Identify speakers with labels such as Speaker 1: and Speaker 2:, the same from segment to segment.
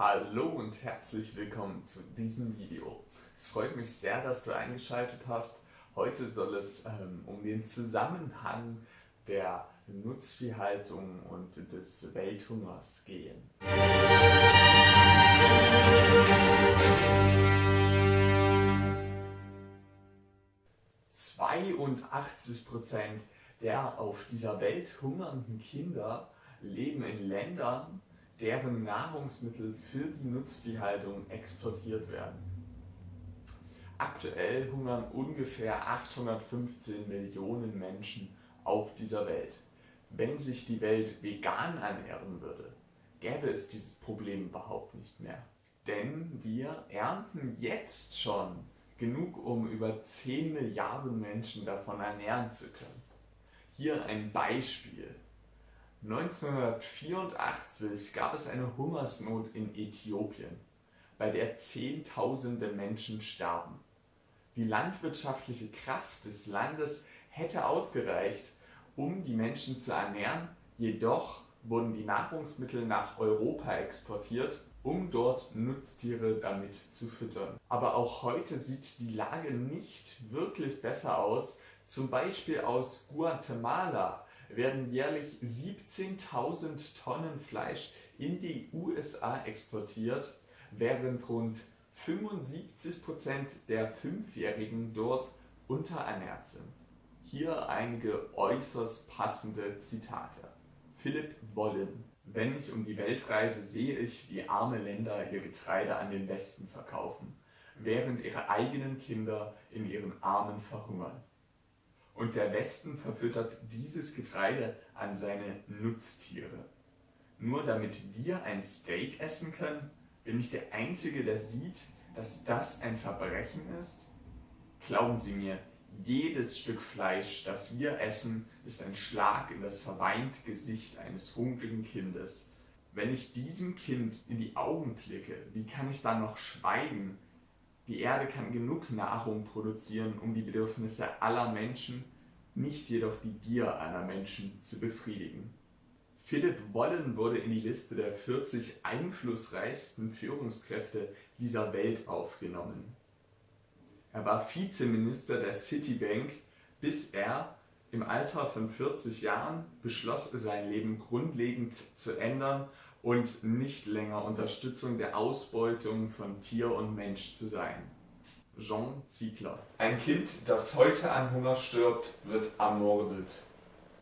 Speaker 1: Hallo und herzlich willkommen zu diesem Video. Es freut mich sehr, dass du eingeschaltet hast. Heute soll es ähm, um den Zusammenhang der Nutzviehhaltung und des Welthungers gehen. 82 Prozent der auf dieser Welt hungernden Kinder leben in Ländern, deren Nahrungsmittel für die Nutzviehhaltung exportiert werden. Aktuell hungern ungefähr 815 Millionen Menschen auf dieser Welt. Wenn sich die Welt vegan ernähren würde, gäbe es dieses Problem überhaupt nicht mehr. Denn wir ernten jetzt schon genug, um über 10 Milliarden Menschen davon ernähren zu können. Hier ein Beispiel. 1984 gab es eine Hungersnot in Äthiopien, bei der Zehntausende Menschen starben. Die landwirtschaftliche Kraft des Landes hätte ausgereicht, um die Menschen zu ernähren, jedoch wurden die Nahrungsmittel nach Europa exportiert, um dort Nutztiere damit zu füttern. Aber auch heute sieht die Lage nicht wirklich besser aus. Zum Beispiel aus Guatemala werden jährlich 17.000 Tonnen Fleisch in die USA exportiert, während rund 75% der Fünfjährigen dort unterernährt sind. Hier einige äußerst passende Zitate. Philipp Wollen Wenn ich um die Welt reise, sehe ich, wie arme Länder ihr Getreide an den Westen verkaufen, während ihre eigenen Kinder in ihren Armen verhungern. Und der Westen verfüttert dieses Getreide an seine Nutztiere. Nur damit wir ein Steak essen können, bin ich der Einzige, der sieht, dass das ein Verbrechen ist? Glauben Sie mir, jedes Stück Fleisch, das wir essen, ist ein Schlag in das verweinte Gesicht eines hungrigen Kindes. Wenn ich diesem Kind in die Augen blicke, wie kann ich dann noch schweigen, die Erde kann genug Nahrung produzieren, um die Bedürfnisse aller Menschen, nicht jedoch die Gier aller Menschen zu befriedigen. Philipp Wollen wurde in die Liste der 40 einflussreichsten Führungskräfte dieser Welt aufgenommen. Er war Vizeminister der Citibank, bis er im Alter von 40 Jahren beschloss, sein Leben grundlegend zu ändern und nicht länger Unterstützung der Ausbeutung von Tier und Mensch zu sein. Jean Ziegler Ein Kind, das heute an Hunger stirbt, wird ermordet.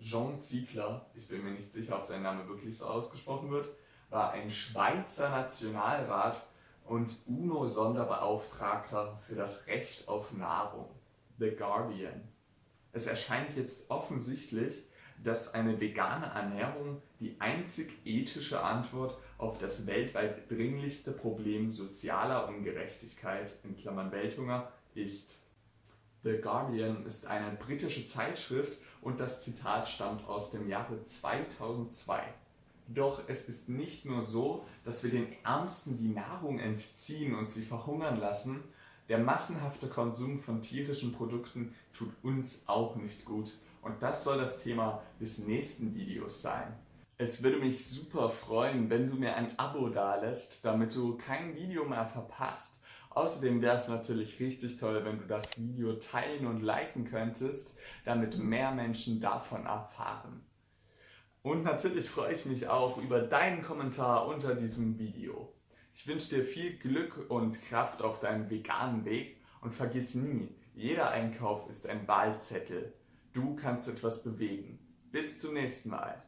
Speaker 1: Jean Ziegler, ich bin mir nicht sicher, ob sein Name wirklich so ausgesprochen wird, war ein Schweizer Nationalrat und UNO-Sonderbeauftragter für das Recht auf Nahrung. The Guardian. Es erscheint jetzt offensichtlich, dass eine vegane Ernährung die einzig ethische Antwort auf das weltweit dringlichste Problem sozialer Ungerechtigkeit in Klammern Welthunger ist. The Guardian ist eine britische Zeitschrift und das Zitat stammt aus dem Jahre 2002. Doch es ist nicht nur so, dass wir den Ärmsten die Nahrung entziehen und sie verhungern lassen, der massenhafte Konsum von tierischen Produkten tut uns auch nicht gut und das soll das Thema des nächsten Videos sein. Es würde mich super freuen, wenn du mir ein Abo dalässt, damit du kein Video mehr verpasst. Außerdem wäre es natürlich richtig toll, wenn du das Video teilen und liken könntest, damit mehr Menschen davon erfahren. Und natürlich freue ich mich auch über deinen Kommentar unter diesem Video. Ich wünsche dir viel Glück und Kraft auf deinem veganen Weg und vergiss nie, jeder Einkauf ist ein Wahlzettel. Du kannst etwas bewegen. Bis zum nächsten Mal.